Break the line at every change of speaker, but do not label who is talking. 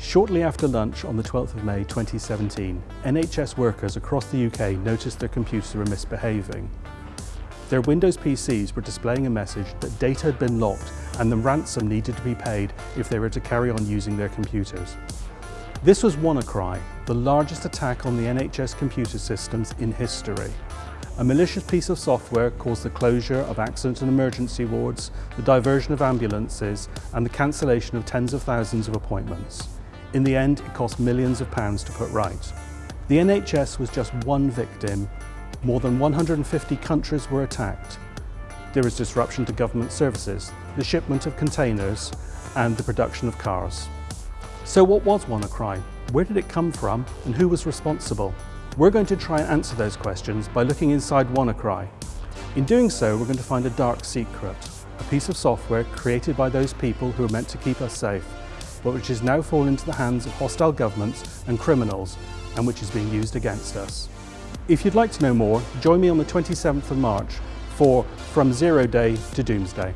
Shortly after lunch on the 12th of May 2017, NHS workers across the UK noticed their computers were misbehaving. Their Windows PCs were displaying a message that data had been locked and the ransom needed to be paid if they were to carry on using their computers. This was WannaCry, the largest attack on the NHS computer systems in history. A malicious piece of software caused the closure of accident and emergency wards, the diversion of ambulances and the cancellation of tens of thousands of appointments. In the end, it cost millions of pounds to put right. The NHS was just one victim. More than 150 countries were attacked. There was disruption to government services, the shipment of containers and the production of cars. So what was WannaCry? Where did it come from and who was responsible? We're going to try and answer those questions by looking inside WannaCry. In doing so, we're going to find a dark secret, a piece of software created by those people who are meant to keep us safe but which has now fallen into the hands of hostile governments and criminals and which is being used against us. If you'd like to know more, join me on the 27th of March for From Zero Day to Doomsday.